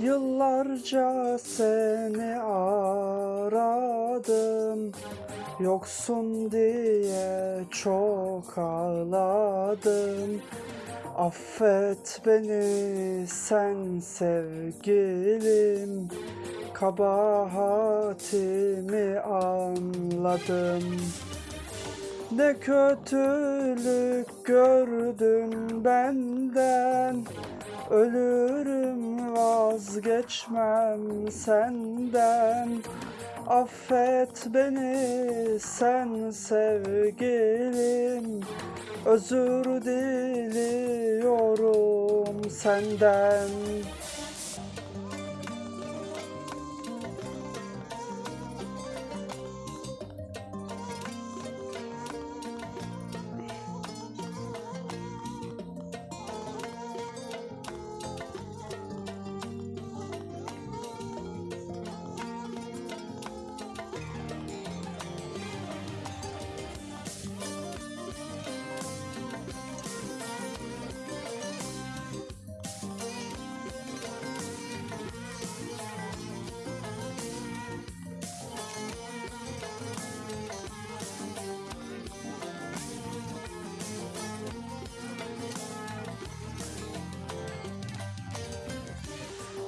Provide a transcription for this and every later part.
Yıllarca seni aradım Yoksun diye çok ağladım. Affet beni sen sevgilim Kabahatimi anladım ne kötülük gördün benden. Ölürüm vazgeçmem senden. Affet beni sen sevgilim. Özür diliyorum senden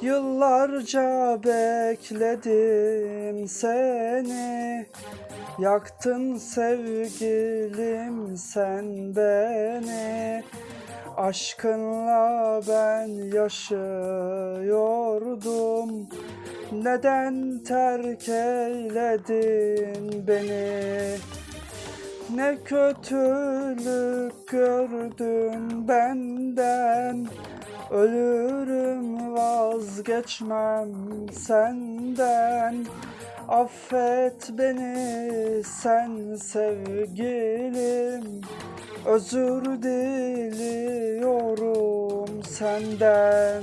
Yıllarca bekledim seni. Yaktın sevgilim sen beni. Aşkınla ben yaşıyordum. Neden terk eyledin beni Ne kötülük gördün benden. Ölürüm vazgeçmem senden. Affet beni sen sevgilim. Özür diliyorum senden